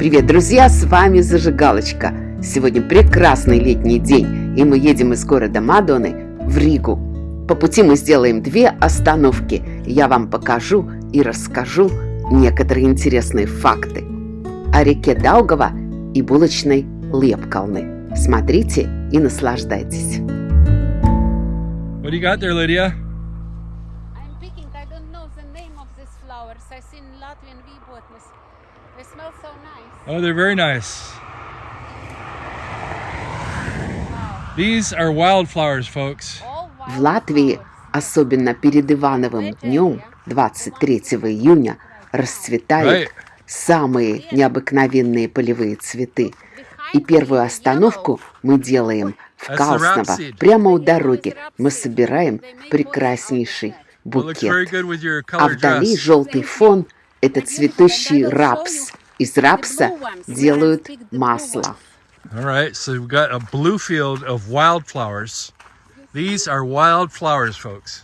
Привет, друзья! С вами Зажигалочка. Сегодня прекрасный летний день, и мы едем из города Мадоны в Ригу. По пути мы сделаем две остановки. Я вам покажу и расскажу некоторые интересные факты о реке Даугава и булочной Лепкалны. Смотрите и наслаждайтесь. What do you got there, Lydia? Oh, they're very nice. These are wildflowers, folks. В Латвии, особенно перед Ивановым днем, 23 июня, расцветают Right. самые необыкновенные полевые цветы. И первую остановку мы делаем в Калсново, прямо у дороги. Мы собираем прекраснейший букет. А вдали желтый фон – это цветущий рапс. Из рапса делают масло. All right, so we've got a blue field of wildflowers. These are wildflowers, folks.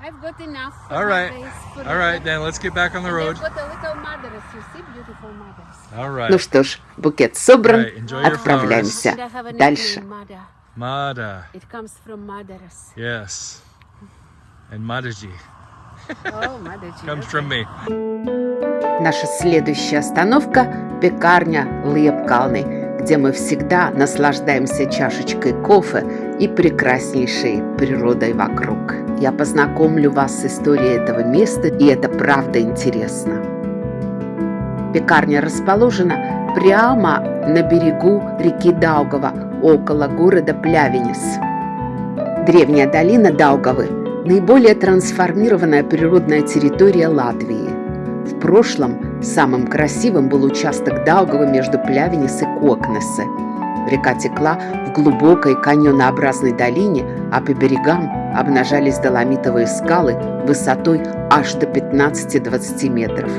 I've got enough. for All right. my face for All right, the- then let's get back on the And road. I've got a little mothers. You see, beautiful mothers. All right. Ну что ж, букет собран, Right, enjoy your отправляемся And I have a дальше. nickname, Mada. Mada. It comes from mothers. Yes. And Madaji Oh, mother. comes from me. Наша следующая остановка – пекарня Лепкалны, где мы всегда наслаждаемся чашечкой кофе и прекраснейшей природой вокруг. Я познакомлю вас с историей этого места, и это правда интересно. Пекарня расположена прямо на берегу реки Даугава, около города Плявенис. Древняя долина Даугавы – наиболее трансформированная природная территория Латвии. В прошлом самым красивым был участок Даугавы между Плявенис и Кокнесе. Река текла в глубокой каньонообразной долине, а по берегам обнажались доломитовые скалы высотой аж до 15-20 метров.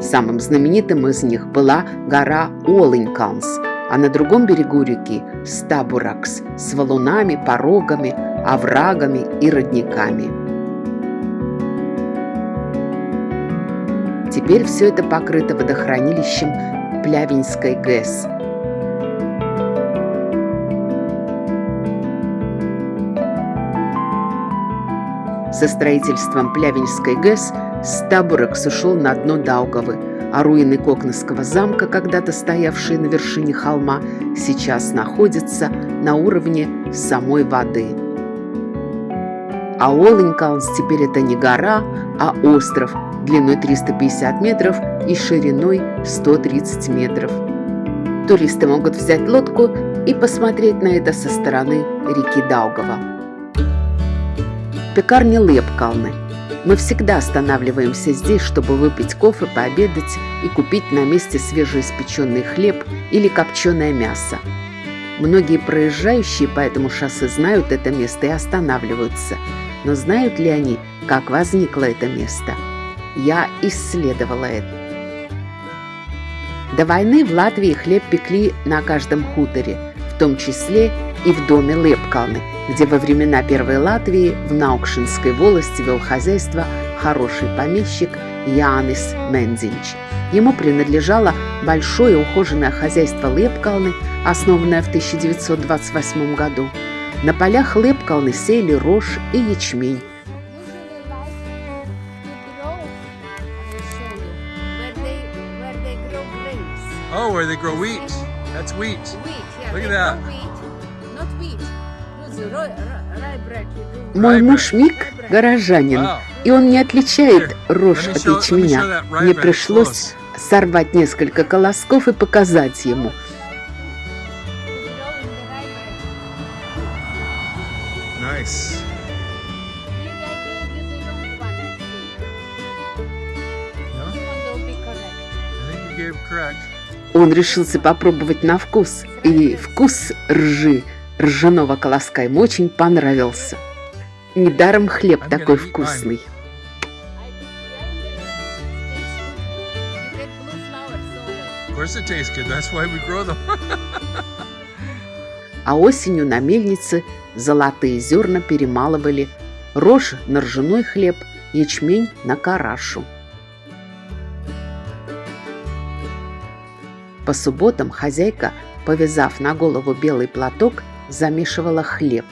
Самым знаменитым из них была гора Олинканс, а на другом берегу реки – Стабуракс с валунами, порогами, оврагами и родниками. Теперь все это покрыто водохранилищем Плявинской ГЭС. Со строительством Плявинской ГЭС Стабуракс ушел на дно Даугавы, а руины Кокнесского замка, когда-то стоявшие на вершине холма, сейчас находятся на уровне самой воды. А Олинкалнс теперь это не гора, а остров длиной 350 метров и шириной 130 метров. Туристы могут взять лодку и посмотреть на это со стороны реки Даугава. Пекарня Лепкалны. Мы всегда останавливаемся здесь, чтобы выпить кофе, пообедать и купить на месте свежеиспеченный хлеб или копченое мясо. Многие проезжающие по этому шоссе знают это место и останавливаются. Но знают ли они, как возникло это место? Я исследовала это. До войны в Латвии хлеб пекли на каждом хуторе, в том числе и в доме Лепкалны, где во времена Первой Латвии в Наукшинской волости вел хозяйство хороший помещик Янис Мензинч. Ему принадлежало большое ухоженное хозяйство Лепкалны, основанное в 1928 году. На полях Лепкалны сеяли рожь и ячмень. Oh, where they grow wheat. That's wheat. Wheat. Yeah. Look at that. grow wheat, not wheat. Мой муж Мик – горожанин, Wow. и он не отличает рожь от ячменя. Мне пришлось сорвать несколько колосков и показать ему. Grow. Nice. No? I think you gave correct. Он решился попробовать на вкус, и вкус ржи, ржаного колоска ему очень понравился. Недаром хлеб такой вкусный. А осенью на мельнице золотые зерна перемалывали рожь на ржаной хлеб, ячмень на карашу. По субботам хозяйка, повязав на голову белый платок, замешивала хлеб,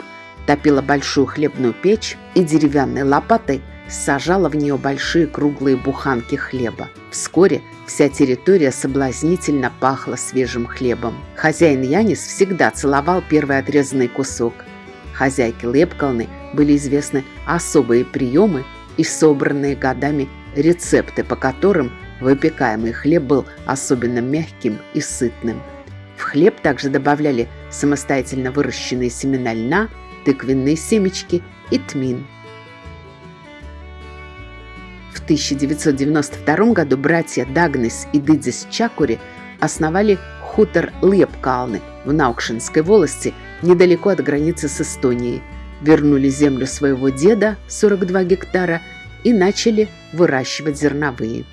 топила большую хлебную печь и деревянной лопатой сажала в нее большие круглые буханки хлеба. Вскоре вся территория соблазнительно пахла свежим хлебом. Хозяин Янис всегда целовал первый отрезанный кусок. Хозяйке Лепкалны были известны особые приемы и собранные годами рецепты, по которым выпекаемый хлеб был особенно мягким и сытным. В хлеб также добавляли самостоятельно выращенные семена льна, тыквенные семечки и тмин. В 1992 году братья Дагнес и Дидзис Чакури основали хутор Лепкалны в Наукшинской волости, недалеко от границы с Эстонией. Вернули землю своего деда, 42 гектара, и начали выращивать зерновые.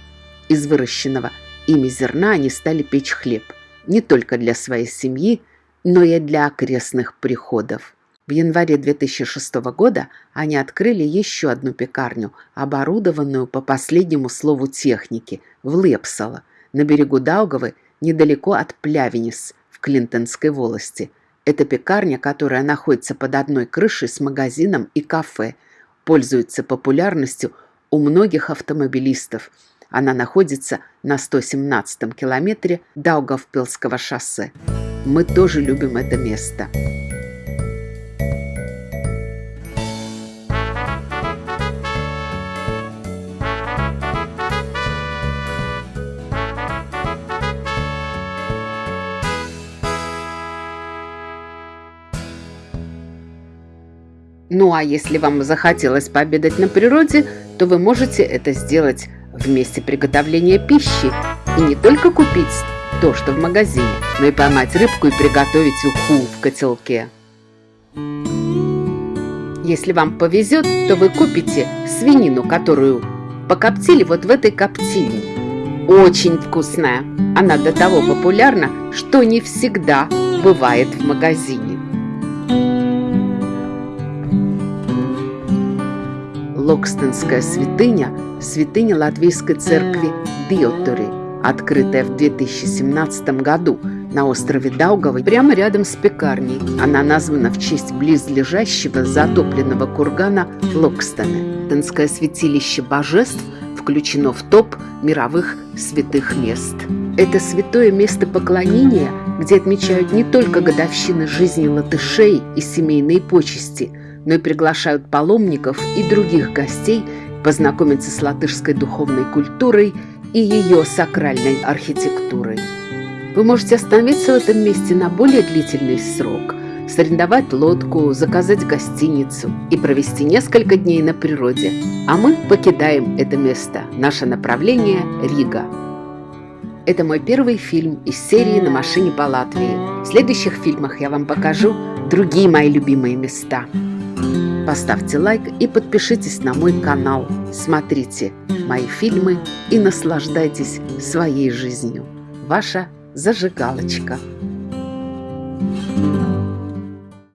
Из выращенного ими зерна они стали печь хлеб не только для своей семьи, но и для окрестных приходов. В январе 2006 года они открыли еще одну пекарню, оборудованную по последнему слову техники, в Лепсало, на берегу Даугавы, недалеко от Плявенис, в Клинтонской волости. Это пекарня, которая находится под одной крышей с магазином и кафе, пользуется популярностью у многих автомобилистов. Она находится на 117-м километре Даугавпилского шоссе. Мы тоже любим это место. Ну а если вам захотелось пообедать на природе, то вы можете это сделать в месте приготовления пищи и не только купить то, что в магазине, но и поймать рыбку и приготовить уху в котелке. Если вам повезет, то вы купите свинину, которую покоптили вот в этой коптильне. Очень вкусная. Она до того популярна, что не всегда бывает в магазине. Локстонская святыня – святыня Латвийской церкви Диотори, открытая в 2017 году на острове Даугавы прямо рядом с пекарней. Она названа в честь близлежащего затопленного кургана Локстона. Тонское святилище божеств включено в топ мировых святых мест. Это святое место поклонения, где отмечают не только годовщины жизни латышей и семейные почести – но и приглашают паломников и других гостей познакомиться с латышской духовной культурой и ее сакральной архитектурой. Вы можете остановиться в этом месте на более длительный срок, сорендовать лодку, заказать гостиницу и провести несколько дней на природе. А мы покидаем это место. Наше направление – Рига. Это мой первый фильм из серии «На машине по Латвии». В следующих фильмах я вам покажу другие мои любимые места. Поставьте лайк и подпишитесь на мой канал. Смотрите мои фильмы и наслаждайтесь своей жизнью. Ваша зажигалочка.